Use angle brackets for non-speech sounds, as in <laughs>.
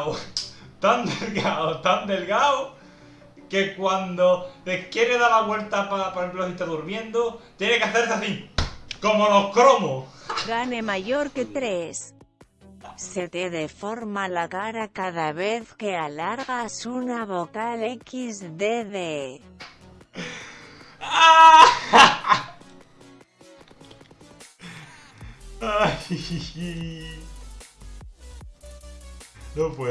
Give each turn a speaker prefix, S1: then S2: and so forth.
S1: delgado, tan delgado, tan delgado, que cuando te quiere dar la vuelta para, por ejemplo, si está durmiendo, tiene que hacerse así, como los cromos.
S2: Gane mayor que 3. Se te deforma la cara cada vez que alargas una vocal XDD. <laughs>
S1: Ay, <laughs> no puedo.